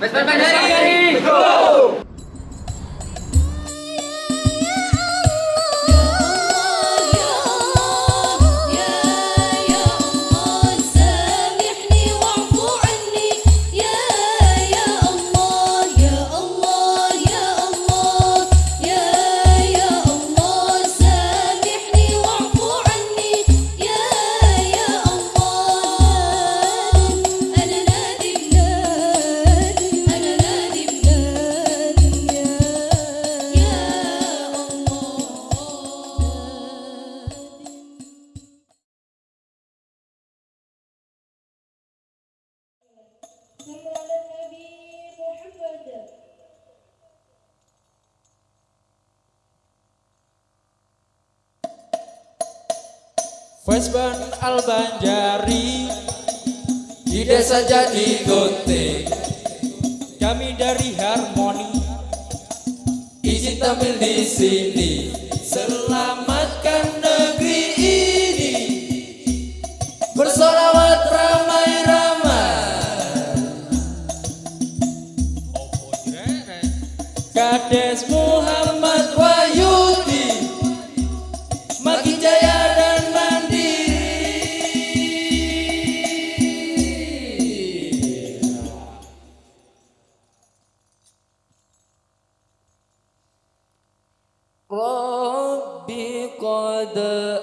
Pues, pues, pues, ¡Vesper ¡Go! Vesban Al-Banjari. Di desa Jati Gunting Kami dari Harmoni. Izin tampil di sini. Selamatkan negeri ini. Bersolawat ramai-ramai. Kades Muhammad the